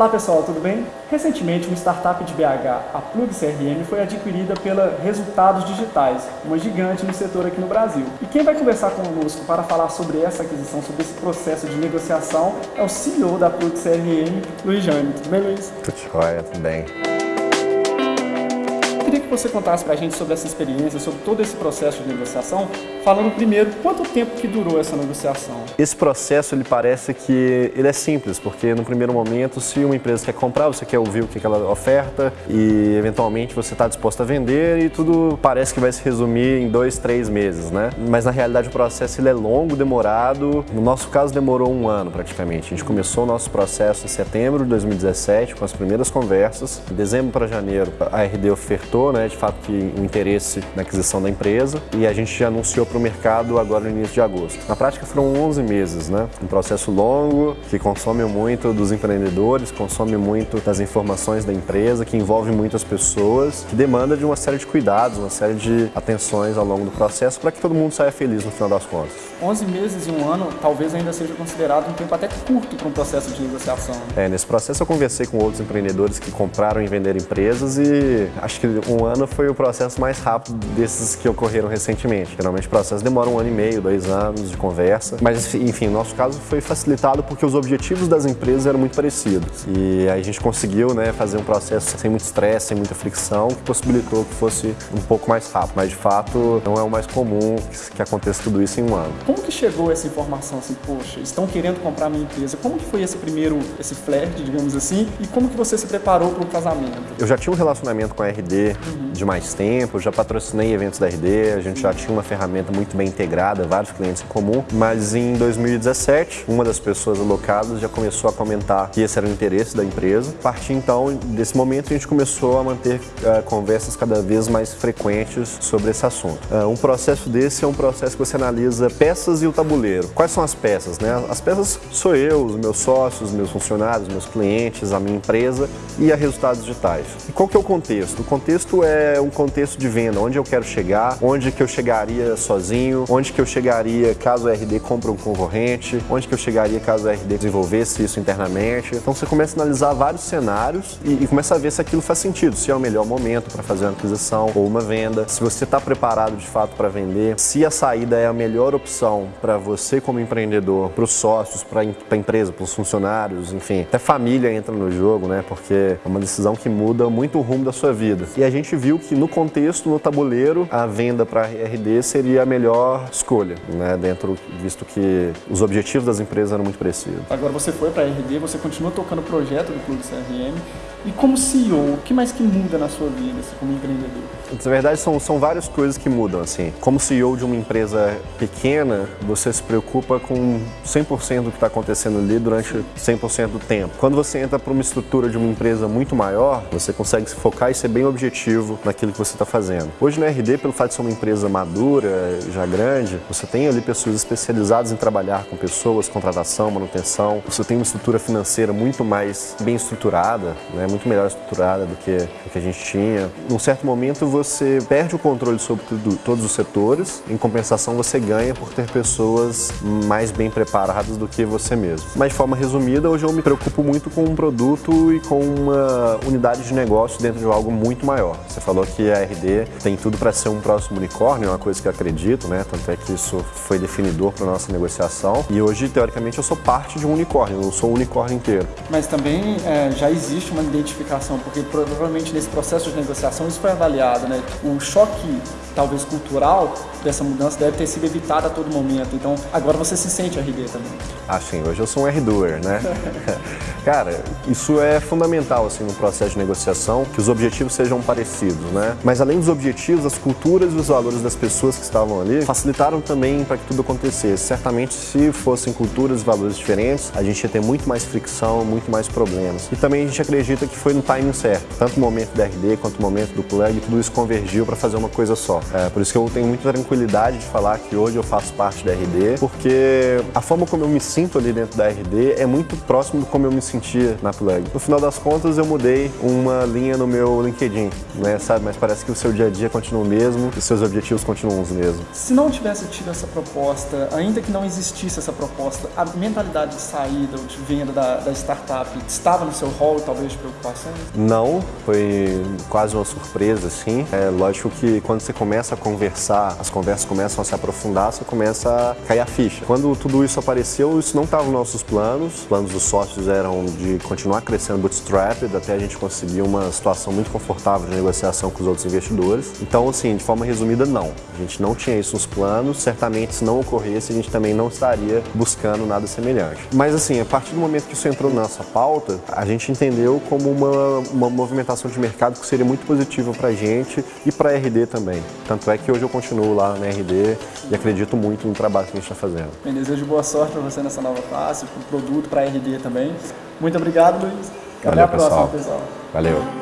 Olá pessoal, tudo bem? Recentemente, uma startup de BH, a Plug CRM, foi adquirida pela Resultados Digitais, uma gigante no setor aqui no Brasil. E quem vai conversar conosco para falar sobre essa aquisição, sobre esse processo de negociação, é o CEO da Plug CRM, Luiz Jânio. Tudo bem, Luiz? Tudo jóia, tudo bem queria que você contasse para a gente sobre essa experiência, sobre todo esse processo de negociação, falando primeiro quanto tempo que durou essa negociação. Esse processo ele parece que ele é simples, porque no primeiro momento, se uma empresa quer comprar, você quer ouvir o que ela oferta e eventualmente você está disposto a vender e tudo parece que vai se resumir em dois, três meses, né? Mas na realidade o processo ele é longo, demorado. No nosso caso demorou um ano praticamente. A gente começou o nosso processo em setembro de 2017 com as primeiras conversas. Em dezembro para janeiro a RD ofertou né, de fato, que o interesse na aquisição da empresa e a gente anunciou para o mercado agora no início de agosto. Na prática foram 11 meses, né? Um processo longo que consome muito dos empreendedores, consome muito das informações da empresa, que envolve muitas pessoas, que demanda de uma série de cuidados, uma série de atenções ao longo do processo para que todo mundo saia feliz no final das contas. 11 meses e um ano talvez ainda seja considerado um tempo até curto para um processo de negociação. É, nesse processo eu conversei com outros empreendedores que compraram e venderam empresas e acho que um ano foi o processo mais rápido desses que ocorreram recentemente. Geralmente o processo demora um ano e meio, dois anos de conversa, mas enfim, no nosso caso foi facilitado porque os objetivos das empresas eram muito parecidos e aí a gente conseguiu né, fazer um processo sem muito estresse, sem muita fricção, que possibilitou que fosse um pouco mais rápido, mas de fato não é o mais comum que aconteça tudo isso em um ano. Como que chegou essa informação assim, poxa, estão querendo comprar minha empresa? Como que foi esse primeiro, esse flerte, digamos assim, e como que você se preparou para o casamento? Eu já tinha um relacionamento com a RD uhum. de mais tempo, já patrocinei eventos da RD, a gente já tinha uma ferramenta muito bem integrada, vários clientes em comum, mas em 2017, uma das pessoas alocadas já começou a comentar que esse era o interesse da empresa. A partir então desse momento, a gente começou a manter uh, conversas cada vez mais frequentes sobre esse assunto. Uh, um processo desse é um processo que você analisa peças e o tabuleiro. Quais são as peças? Né? As peças sou eu, os meus sócios, meus funcionários, meus clientes, a minha empresa e a resultados digitais. E qual que é o contexto? O contexto é um contexto de venda, onde eu quero chegar, onde que eu chegaria sozinho, onde que eu chegaria caso o RD compre um concorrente, onde que eu chegaria caso o RD desenvolvesse isso internamente. Então você começa a analisar vários cenários e, e começa a ver se aquilo faz sentido, se é o melhor momento para fazer uma aquisição ou uma venda, se você está preparado de fato para vender, se a saída é a melhor opção para você como empreendedor, para os sócios, para a empresa, para os funcionários, enfim, até família entra no jogo, né? Porque é uma decisão que muda muito o rumo da sua vida. E a gente viu que no contexto, no tabuleiro, a venda para a RD seria a melhor escolha, né? Dentro, visto que os objetivos das empresas eram muito parecidos. Agora você foi para a RD, você continua tocando o projeto do Clube CRM e como CEO, o que mais que muda na sua vida assim, como empreendedor? Na verdade, são, são várias coisas que mudam. Assim. Como CEO de uma empresa pequena, você se preocupa com 100% do que está acontecendo ali durante 100% do tempo. Quando você entra para uma estrutura de uma empresa muito maior, você consegue se focar e ser bem objetivo naquilo que você está fazendo. Hoje na RD, pelo fato de ser uma empresa madura, já grande, você tem ali pessoas especializadas em trabalhar com pessoas, contratação, manutenção. Você tem uma estrutura financeira muito mais bem estruturada, né? muito melhor estruturada do que, do que a gente tinha. Num certo momento você perde o controle sobre tudo, todos os setores, em compensação você ganha por ter pessoas mais bem preparadas do que você mesmo. Mas de forma resumida, hoje eu me preocupo muito com um produto e com uma unidade de negócio dentro de algo muito maior. Você falou que a RD tem tudo para ser um próximo unicórnio, é uma coisa que eu acredito, né? Tanto é que isso foi definidor para nossa negociação. E hoje, teoricamente, eu sou parte de um unicórnio, eu não sou o unicórnio inteiro. Mas também é, já existe uma identificação, porque provavelmente nesse processo de negociação isso foi avaliado, né? O choque talvez cultural dessa mudança deve ter sido evitado a todo momento. Então, agora você se sente RD também. Ah, sim. Hoje eu sou um R-doer, né? Cara, isso é fundamental, assim, no processo de negociação, que os objetivos sejam parecidos, né? Mas além dos objetivos, as culturas e os valores das pessoas que estavam ali facilitaram também para que tudo acontecesse. Certamente, se fossem culturas e valores diferentes, a gente ia ter muito mais fricção, muito mais problemas. E também a gente acredita que foi no timing certo. Tanto o momento da RD quanto o momento do plug, tudo isso convergiu para fazer uma coisa só. É, por isso que eu tenho muita tranquilidade de falar que hoje eu faço parte da RD, porque a forma como eu me sinto ali dentro da RD é muito próximo do como eu me sentia na Plug. No final das contas, eu mudei uma linha no meu LinkedIn, né, sabe? Mas parece que o seu dia a dia continua o mesmo e seus objetivos continuam os mesmos. Se não tivesse tido essa proposta, ainda que não existisse essa proposta, a mentalidade de saída ou de venda da, da startup estava no seu rol, talvez, de preocupações? Não, foi quase uma surpresa, assim. É lógico que quando você começa a conversar, as conversas começam a se aprofundar, você começa a cair a ficha. Quando tudo isso apareceu, isso não estava nos nossos planos. Os planos dos sócios eram de continuar crescendo bootstrapped até a gente conseguir uma situação muito confortável de negociação com os outros investidores. Então, assim, de forma resumida, não. A gente não tinha isso nos planos. Certamente, se não ocorresse, a gente também não estaria buscando nada semelhante. Mas, assim, a partir do momento que isso entrou na nossa pauta, a gente entendeu como uma, uma movimentação de mercado que seria muito positiva para a gente e para a RD também. Tanto é que hoje eu continuo lá na RD e acredito muito no trabalho que a gente está fazendo. Bem, desejo boa sorte para você nessa nova fase, para o produto, para a RD também. Muito obrigado, Luiz. Até Valeu, a próxima, pessoal. pessoal. Valeu.